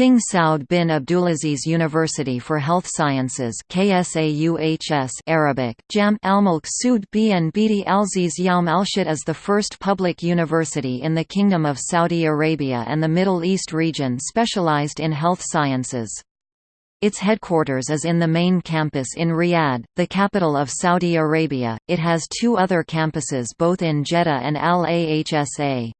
King Saud bin Abdulaziz University for Health Sciences KSAUHS Arabic, Jam al-Mulk Sud bin Bidi Yam al-Shit is the first public university in the Kingdom of Saudi Arabia and the Middle East region specialized in health sciences. Its headquarters is in the main campus in Riyadh, the capital of Saudi Arabia. It has two other campuses both in Jeddah and Al-Ahsa.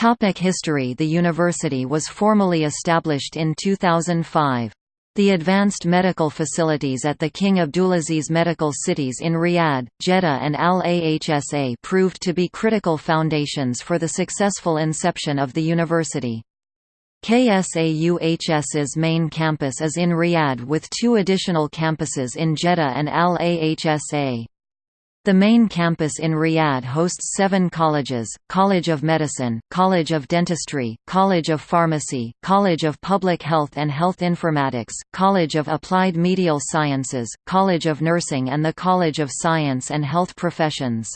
Topic history The university was formally established in 2005. The advanced medical facilities at the King Abdulaziz Medical Cities in Riyadh, Jeddah and Al-Ahsa proved to be critical foundations for the successful inception of the university. KSAUHS's main campus is in Riyadh with two additional campuses in Jeddah and Al-Ahsa. The main campus in Riyadh hosts seven colleges, College of Medicine, College of Dentistry, College of Pharmacy, College of Public Health and Health Informatics, College of Applied Medical Sciences, College of Nursing and the College of Science and Health Professions.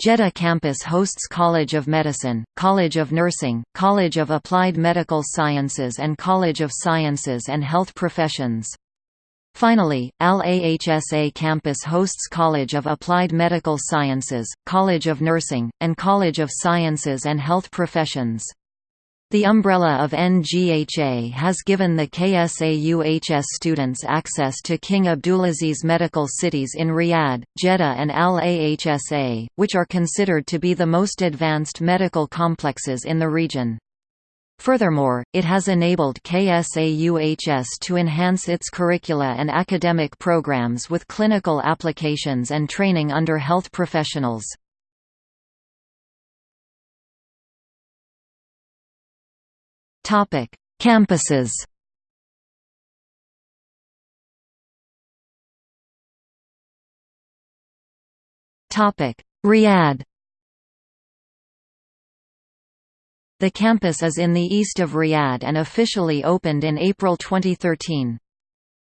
Jeddah campus hosts College of Medicine, College of Nursing, College of Applied Medical Sciences and College of Sciences and Health Professions. Finally, Al-Ahsa campus hosts College of Applied Medical Sciences, College of Nursing, and College of Sciences and Health Professions. The umbrella of NGHA has given the KSAUHS students access to King Abdulaziz medical cities in Riyadh, Jeddah and Al-Ahsa, which are considered to be the most advanced medical complexes in the region. Furthermore, it has enabled KSAUHS to enhance its curricula and academic programs with clinical applications and training under health professionals. Campuses Riyadh The campus is in the east of Riyadh and officially opened in April 2013.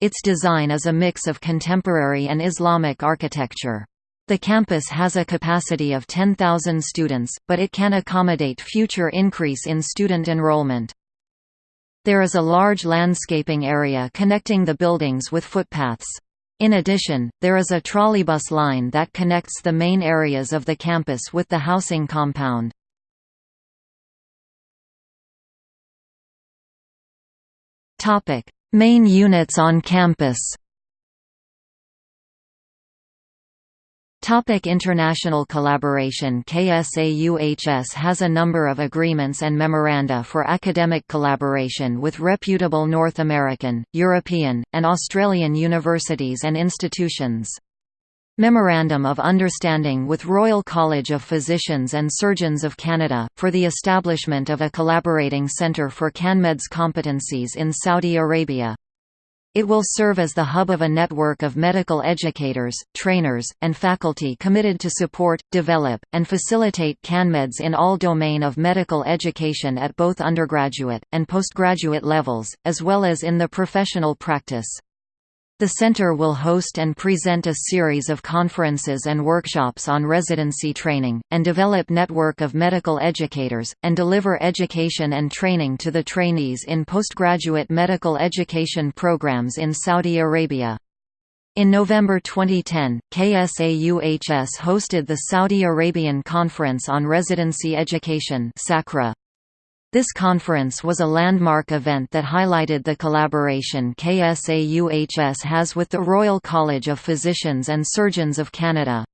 Its design is a mix of contemporary and Islamic architecture. The campus has a capacity of 10,000 students, but it can accommodate future increase in student enrollment. There is a large landscaping area connecting the buildings with footpaths. In addition, there is a trolleybus line that connects the main areas of the campus with the housing compound. Topic: Main units on campus. Topic international collaboration KSAUHS has a number of agreements and memoranda for academic collaboration with reputable North American, European, and Australian universities and institutions. Memorandum of Understanding with Royal College of Physicians and Surgeons of Canada, for the establishment of a collaborating centre for CanMeds competencies in Saudi Arabia. It will serve as the hub of a network of medical educators, trainers, and faculty committed to support, develop, and facilitate CanMeds in all domain of medical education at both undergraduate, and postgraduate levels, as well as in the professional practice. The center will host and present a series of conferences and workshops on residency training, and develop network of medical educators, and deliver education and training to the trainees in postgraduate medical education programs in Saudi Arabia. In November 2010, KSAUHS hosted the Saudi Arabian Conference on Residency Education SACRA. This conference was a landmark event that highlighted the collaboration KSAUHS has with the Royal College of Physicians and Surgeons of Canada.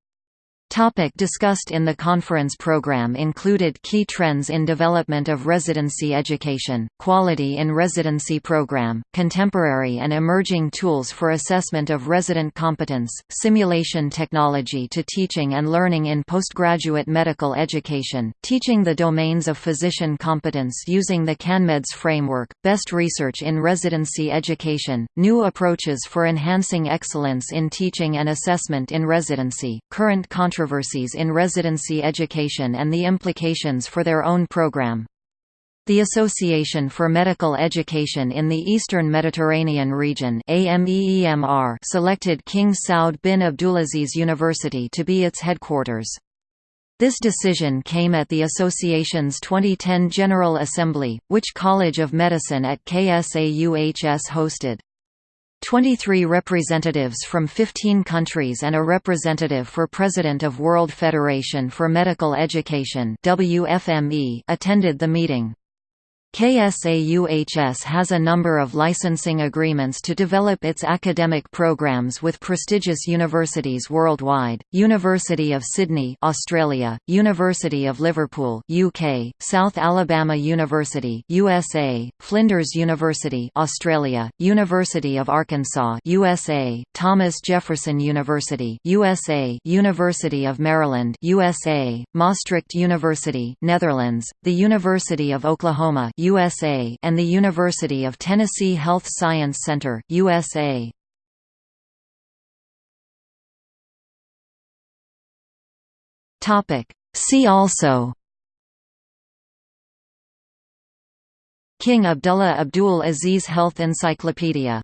Topic discussed in the conference program included key trends in development of residency education, quality in residency program, contemporary and emerging tools for assessment of resident competence, simulation technology to teaching and learning in postgraduate medical education, teaching the domains of physician competence using the CanMeds framework, best research in residency education, new approaches for enhancing excellence in teaching and assessment in residency, current controversies controversies in residency education and the implications for their own program. The Association for Medical Education in the Eastern Mediterranean region selected King Saud bin Abdulaziz University to be its headquarters. This decision came at the association's 2010 General Assembly, which College of Medicine at KSAUHS hosted. 23 representatives from 15 countries and a representative for President of World Federation for Medical Education attended the meeting. KSAUHS has a number of licensing agreements to develop its academic programs with prestigious universities worldwide, University of Sydney Australia, University of Liverpool UK, South Alabama University USA, Flinders University Australia, University of Arkansas USA, Thomas Jefferson University USA, University of Maryland USA, Maastricht University Netherlands, the University of Oklahoma USA and the University of Tennessee Health Science Center, USA. Topic See also King Abdullah Abdul Aziz Health Encyclopedia